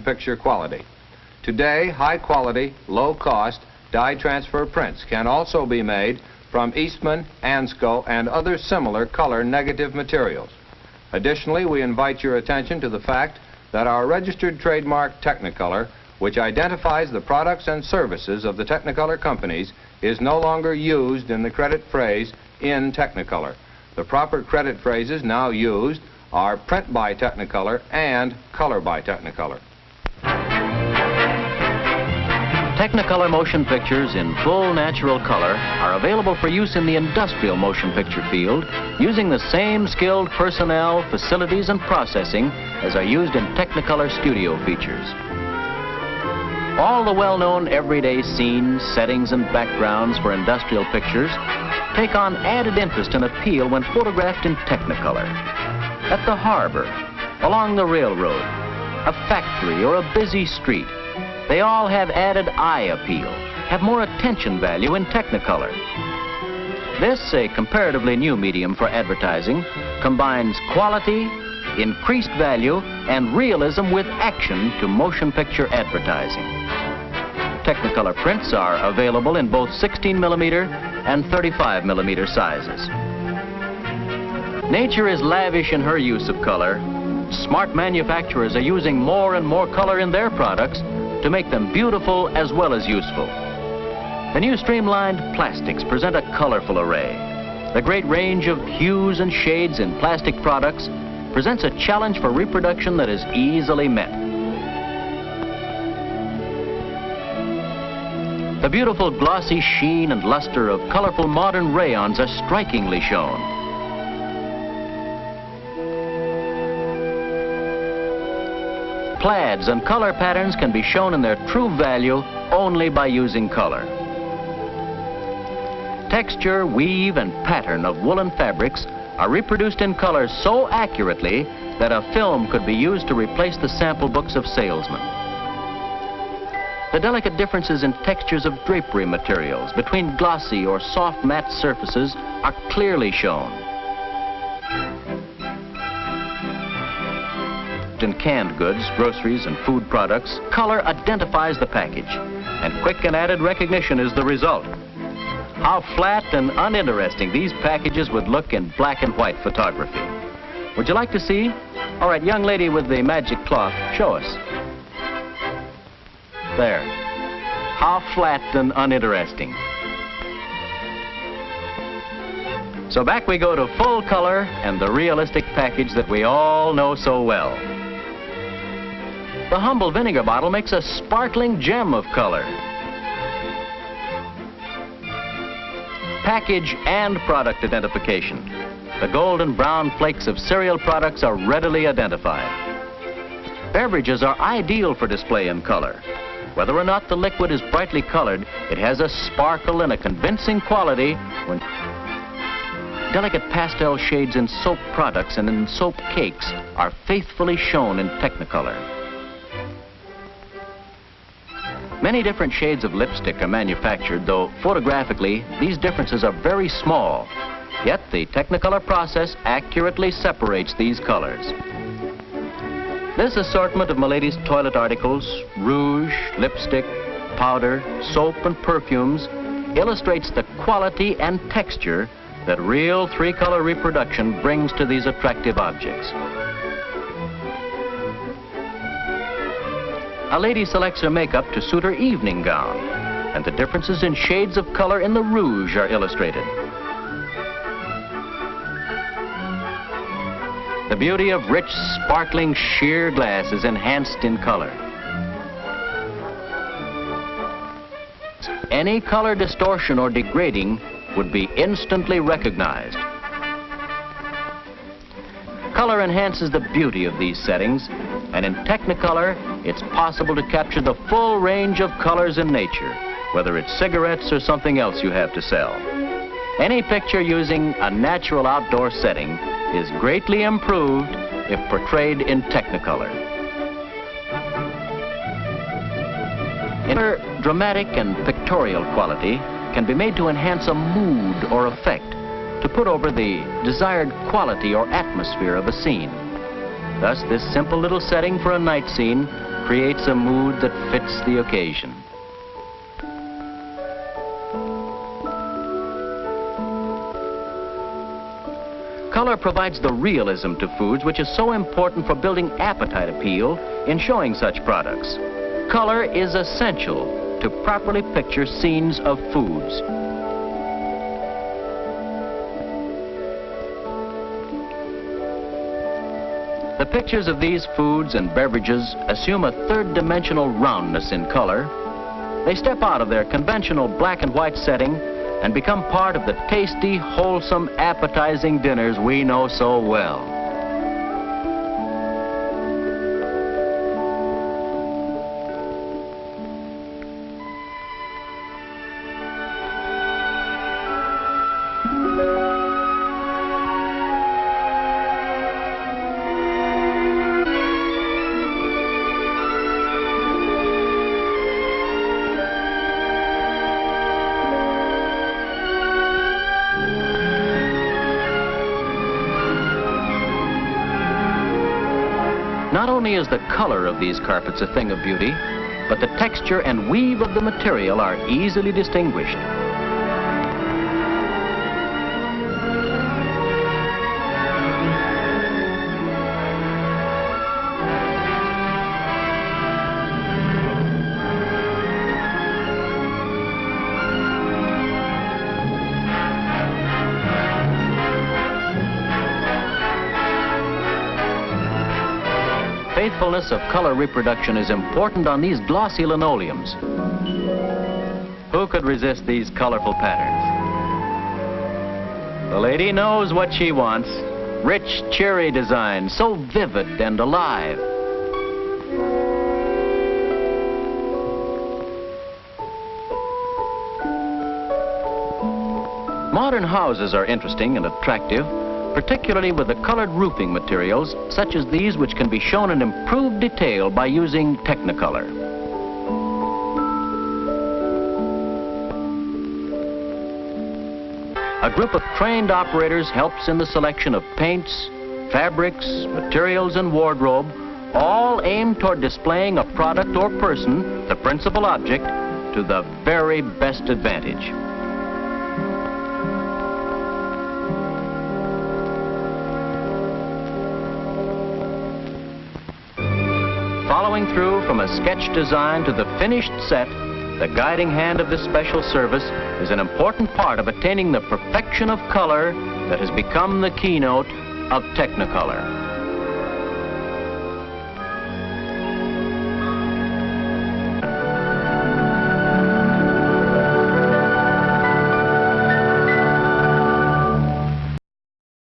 picture quality. Today, high-quality, low-cost dye transfer prints can also be made from Eastman, Ansco, and other similar color negative materials. Additionally, we invite your attention to the fact that our registered trademark Technicolor, which identifies the products and services of the Technicolor companies, is no longer used in the credit phrase in Technicolor. The proper credit phrases now used are print by Technicolor and color by Technicolor. Technicolor motion pictures in full natural color are available for use in the industrial motion picture field using the same skilled personnel, facilities, and processing as are used in Technicolor studio features. All the well-known everyday scenes, settings, and backgrounds for industrial pictures take on added interest and appeal when photographed in Technicolor. At the harbor, along the railroad, a factory, or a busy street, they all have added eye appeal, have more attention value in Technicolor. This, a comparatively new medium for advertising, combines quality, increased value, and realism with action to motion picture advertising. Technicolor prints are available in both 16 millimeter and 35 millimeter sizes. Nature is lavish in her use of color. Smart manufacturers are using more and more color in their products to make them beautiful as well as useful. The new streamlined plastics present a colorful array. The great range of hues and shades in plastic products presents a challenge for reproduction that is easily met. The beautiful glossy sheen and luster of colorful modern rayons are strikingly shown. Plaids and color patterns can be shown in their true value only by using color. Texture, weave, and pattern of woolen fabrics are reproduced in color so accurately that a film could be used to replace the sample books of salesmen. The delicate differences in textures of drapery materials between glossy or soft matte surfaces are clearly shown. In canned goods, groceries, and food products, color identifies the package, and quick and added recognition is the result. How flat and uninteresting these packages would look in black and white photography. Would you like to see? All right, young lady with the magic cloth, show us. There. How flat and uninteresting. So back we go to full color and the realistic package that we all know so well. The humble vinegar bottle makes a sparkling gem of color. Package and product identification. The golden brown flakes of cereal products are readily identified. Beverages are ideal for display in color. Whether or not the liquid is brightly colored, it has a sparkle and a convincing quality when delicate pastel shades in soap products and in soap cakes are faithfully shown in Technicolor. Many different shades of lipstick are manufactured, though photographically, these differences are very small. Yet the Technicolor process accurately separates these colors. This assortment of Milady's toilet articles, rouge, lipstick, powder, soap, and perfumes illustrates the quality and texture that real three-color reproduction brings to these attractive objects. A lady selects her makeup to suit her evening gown, and the differences in shades of color in the rouge are illustrated. The beauty of rich, sparkling sheer glass is enhanced in color. Any color distortion or degrading would be instantly recognized. Color enhances the beauty of these settings, and in Technicolor, it's possible to capture the full range of colors in nature, whether it's cigarettes or something else you have to sell. Any picture using a natural outdoor setting is greatly improved if portrayed in Technicolor. Inner dramatic and pictorial quality can be made to enhance a mood or effect, to put over the desired quality or atmosphere of a scene. Thus, this simple little setting for a night scene creates a mood that fits the occasion. Color provides the realism to foods which is so important for building appetite appeal in showing such products. Color is essential to properly picture scenes of foods. The pictures of these foods and beverages assume a third-dimensional roundness in color. They step out of their conventional black and white setting and become part of the tasty, wholesome, appetizing dinners we know so well. Not only is the color of these carpets a thing of beauty, but the texture and weave of the material are easily distinguished. Faithfulness of color reproduction is important on these glossy linoleums. Who could resist these colorful patterns? The lady knows what she wants. Rich, cheery design, so vivid and alive. Modern houses are interesting and attractive, particularly with the colored roofing materials, such as these which can be shown in improved detail by using Technicolor. A group of trained operators helps in the selection of paints, fabrics, materials, and wardrobe, all aimed toward displaying a product or person, the principal object, to the very best advantage. Following through from a sketch design to the finished set, the guiding hand of this special service is an important part of attaining the perfection of color that has become the keynote of Technicolor.